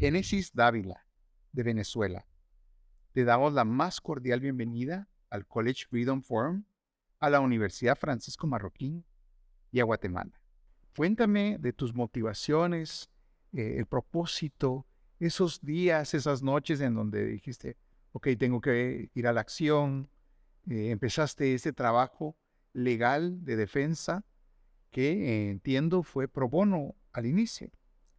Génesis Dávila, de Venezuela. Te damos la más cordial bienvenida al College Freedom Forum, a la Universidad Francisco Marroquín y a Guatemala. Cuéntame de tus motivaciones, eh, el propósito, esos días, esas noches en donde dijiste, ok, tengo que ir a la acción, eh, empezaste ese trabajo legal de defensa que eh, entiendo fue pro bono al inicio.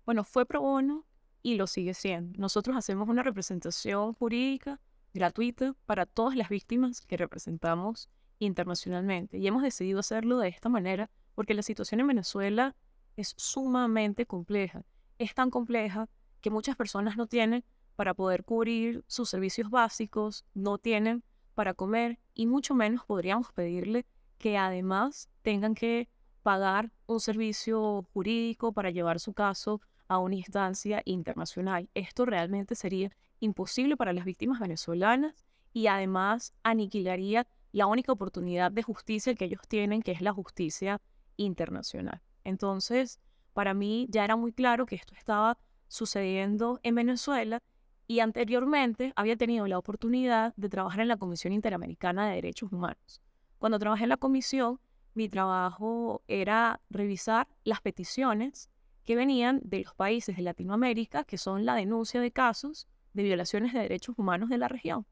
Bueno, fue pro bono y lo sigue siendo. Nosotros hacemos una representación jurídica gratuita para todas las víctimas que representamos internacionalmente y hemos decidido hacerlo de esta manera porque la situación en Venezuela es sumamente compleja. Es tan compleja que muchas personas no tienen para poder cubrir sus servicios básicos, no tienen para comer y mucho menos podríamos pedirle que además tengan que pagar un servicio jurídico para llevar su caso a una instancia internacional. Esto realmente sería imposible para las víctimas venezolanas y además aniquilaría la única oportunidad de justicia que ellos tienen, que es la justicia internacional. Entonces, para mí ya era muy claro que esto estaba sucediendo en Venezuela y anteriormente había tenido la oportunidad de trabajar en la Comisión Interamericana de Derechos Humanos. Cuando trabajé en la comisión, mi trabajo era revisar las peticiones que venían de los países de Latinoamérica, que son la denuncia de casos de violaciones de derechos humanos de la región.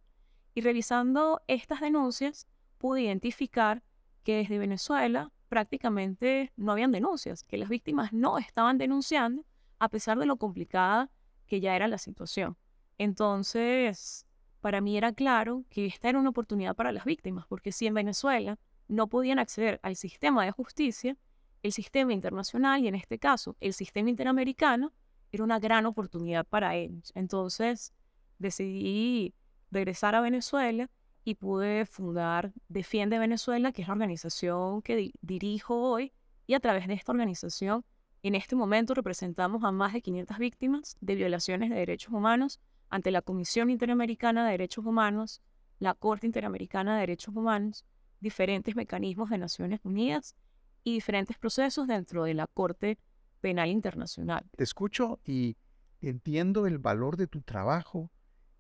Y revisando estas denuncias, pude identificar que desde Venezuela prácticamente no habían denuncias, que las víctimas no estaban denunciando a pesar de lo complicada que ya era la situación. Entonces, para mí era claro que esta era una oportunidad para las víctimas, porque si en Venezuela no podían acceder al sistema de justicia, el sistema internacional y en este caso el sistema interamericano era una gran oportunidad para ellos. Entonces decidí regresar a Venezuela y pude fundar Defiende Venezuela, que es la organización que dirijo hoy, y a través de esta organización, en este momento representamos a más de 500 víctimas de violaciones de derechos humanos ante la Comisión Interamericana de Derechos Humanos, la Corte Interamericana de Derechos Humanos, diferentes mecanismos de Naciones Unidas y diferentes procesos dentro de la Corte Penal Internacional. Te escucho y entiendo el valor de tu trabajo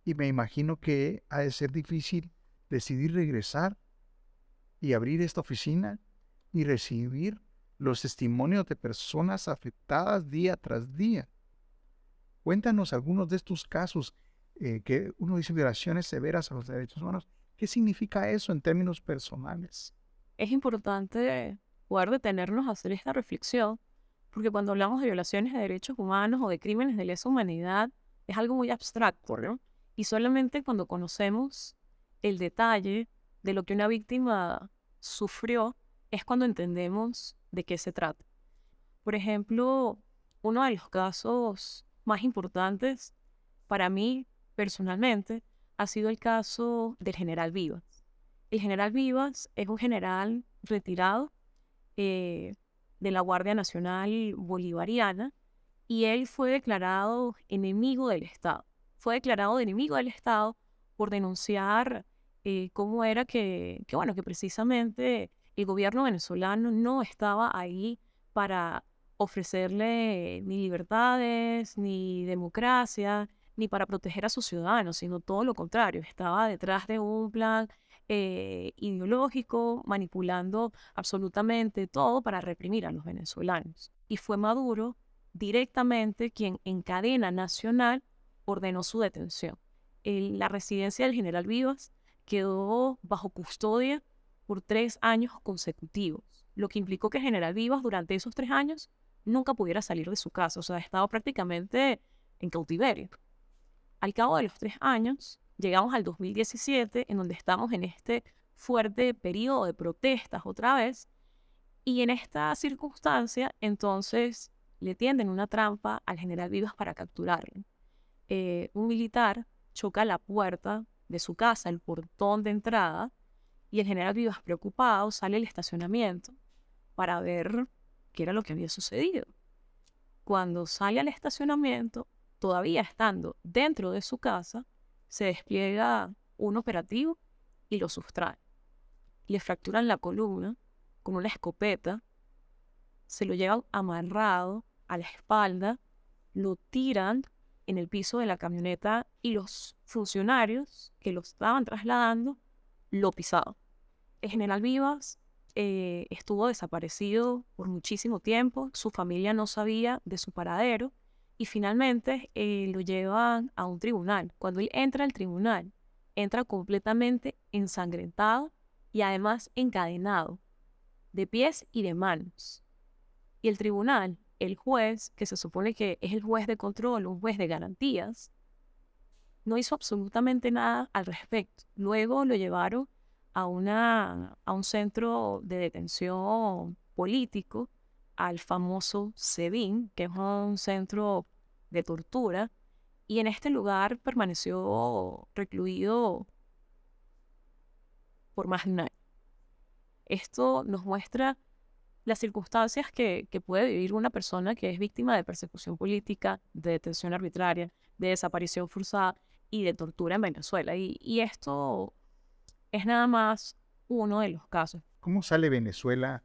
y me imagino que ha de ser difícil decidir regresar y abrir esta oficina y recibir los testimonios de personas afectadas día tras día. Cuéntanos algunos de estos casos eh, que uno dice violaciones severas a los derechos humanos. ¿Qué significa eso en términos personales? Es importante poder detenernos a hacer esta reflexión, porque cuando hablamos de violaciones de derechos humanos o de crímenes de lesa humanidad, es algo muy abstracto, ¿no? Y solamente cuando conocemos el detalle de lo que una víctima sufrió, es cuando entendemos de qué se trata. Por ejemplo, uno de los casos más importantes para mí personalmente ha sido el caso del general Vivas. El general Vivas es un general retirado eh, de la Guardia Nacional Bolivariana y él fue declarado enemigo del Estado. Fue declarado enemigo del Estado por denunciar eh, cómo era que, que, bueno, que precisamente el gobierno venezolano no estaba ahí para ofrecerle ni libertades, ni democracia, ni para proteger a sus ciudadanos, sino todo lo contrario, estaba detrás de un plan eh, ideológico, manipulando absolutamente todo para reprimir a los venezolanos. Y fue Maduro directamente quien en cadena nacional ordenó su detención. la residencia del general Vivas quedó bajo custodia por tres años consecutivos, lo que implicó que General Vivas durante esos tres años nunca pudiera salir de su casa, o sea, estaba prácticamente en cautiverio. Al cabo de los tres años, llegamos al 2017, en donde estamos en este fuerte periodo de protestas otra vez, y en esta circunstancia, entonces, le tienden una trampa al general Vivas para capturarlo. Eh, un militar choca la puerta de su casa, el portón de entrada, y el general Vivas, preocupado, sale al estacionamiento para ver qué era lo que había sucedido. Cuando sale al estacionamiento, todavía estando dentro de su casa, se despliega un operativo y lo sustrae. Le fracturan la columna con una escopeta, se lo llevan amarrado a la espalda, lo tiran en el piso de la camioneta y los funcionarios que lo estaban trasladando lo pisaban. El general Vivas eh, estuvo desaparecido por muchísimo tiempo, su familia no sabía de su paradero y finalmente eh, lo llevan a un tribunal. Cuando él entra al tribunal, entra completamente ensangrentado y además encadenado, de pies y de manos. Y el tribunal, el juez, que se supone que es el juez de control, un juez de garantías, no hizo absolutamente nada al respecto. Luego lo llevaron a, una, a un centro de detención político, al famoso SEBIN, que es un centro de tortura, y en este lugar permaneció recluido por más de un año. Esto nos muestra las circunstancias que, puede vivir una persona que es víctima de persecución política, de detención arbitraria, de desaparición forzada y de tortura en Venezuela. Y esto es nada más uno de los casos. ¿Cómo sale Venezuela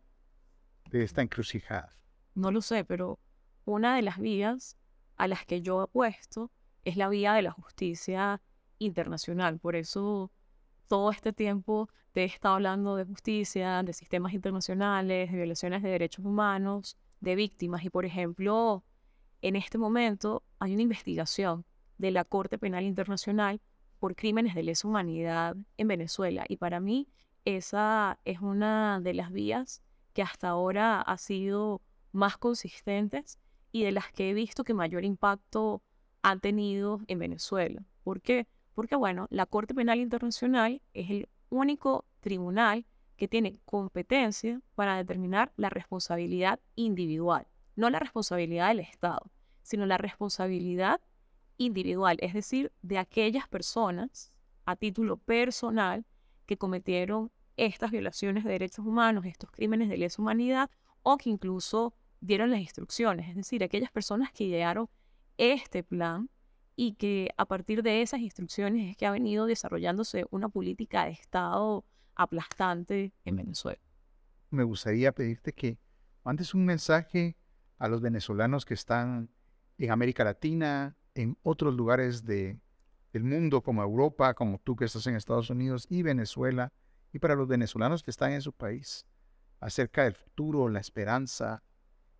de esta encrucijada? No lo sé, pero una de las vías a las que yo apuesto es la vía de la justicia internacional. Por eso todo este tiempo te he estado hablando de justicia, de sistemas internacionales, de violaciones de derechos humanos, de víctimas. Y por ejemplo, en este momento hay una investigación de la Corte Penal Internacional por crímenes de lesa humanidad en Venezuela. Y para mí esa es una de las vías que hasta ahora ha sido más consistentes y de las que he visto que mayor impacto han tenido en Venezuela. ¿Por qué? Porque, bueno, la Corte Penal Internacional es el único tribunal que tiene competencia para determinar la responsabilidad individual, no la responsabilidad del Estado, sino la responsabilidad individual, es decir, de aquellas personas a título personal que cometieron estas violaciones de derechos humanos, estos crímenes de lesa humanidad, o que incluso dieron las instrucciones, es decir, aquellas personas que idearon este plan y que a partir de esas instrucciones es que ha venido desarrollándose una política de Estado aplastante en Venezuela. Me gustaría pedirte que mandes un mensaje a los venezolanos que están en América Latina, en otros lugares de, del mundo, como Europa, como tú que estás en Estados Unidos y Venezuela, y para los venezolanos que están en su país, acerca del futuro, la esperanza,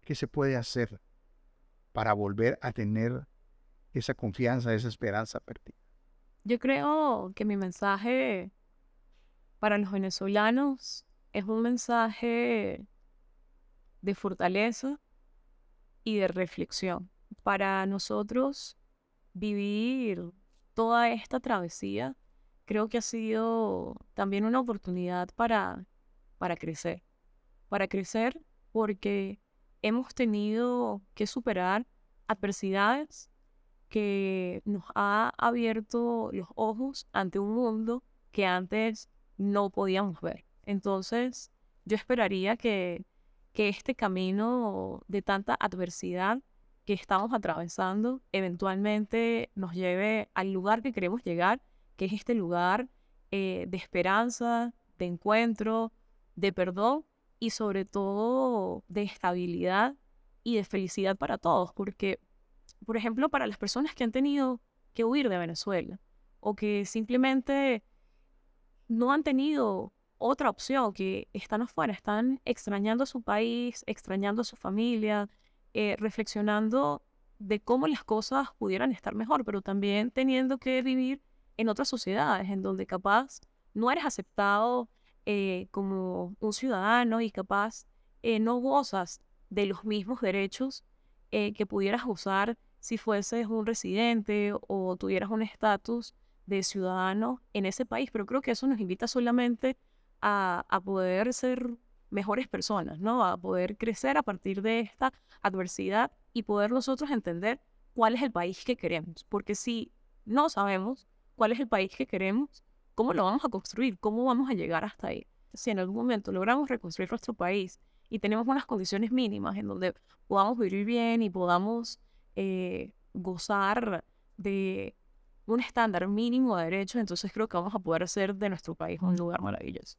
qué se puede hacer para volver a tener esa confianza, esa esperanza perdida. Yo creo que mi mensaje para los venezolanos es un mensaje de fortaleza y de reflexión. Para nosotros vivir toda esta travesía creo que ha sido también una oportunidad para, para crecer. Para crecer porque hemos tenido que superar adversidades que nos ha abierto los ojos ante un mundo que antes no podíamos ver. Entonces, yo esperaría que, que este camino de tanta adversidad que estamos atravesando eventualmente nos lleve al lugar que queremos llegar, que es este lugar eh, de esperanza, de encuentro, de perdón y sobre todo de estabilidad y de felicidad para todos, porque, por ejemplo, para las personas que han tenido que huir de Venezuela o que simplemente no han tenido otra opción, que están afuera, están extrañando a su país, extrañando a su familia, eh, reflexionando de cómo las cosas pudieran estar mejor, pero también teniendo que vivir en otras sociedades en donde capaz no eres aceptado eh, como un ciudadano y capaz eh, no gozas de los mismos derechos que pudieras gozar si fueses un residente o tuvieras un estatus de ciudadano en ese país. Pero creo que eso nos invita solamente a, a poder ser mejores personas, ¿no? A poder crecer a partir de esta adversidad y poder nosotros entender cuál es el país que queremos. Porque si no sabemos cuál es el país que queremos, ¿cómo lo vamos a construir? ¿Cómo vamos a llegar hasta ahí? Si en algún momento logramos reconstruir nuestro país y tenemos unas condiciones mínimas en donde podamos vivir bien y podamos eh, gozar de un estándar mínimo de derechos, entonces creo que vamos a poder hacer de nuestro país un lugar maravilloso.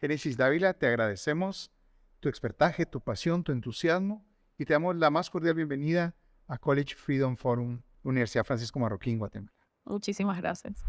Génesis Dávila, te agradecemos tu expertaje, tu pasión, tu entusiasmo y te damos la más cordial bienvenida a College Freedom Forum Universidad Francisco Marroquín, Guatemala. Muchísimas gracias.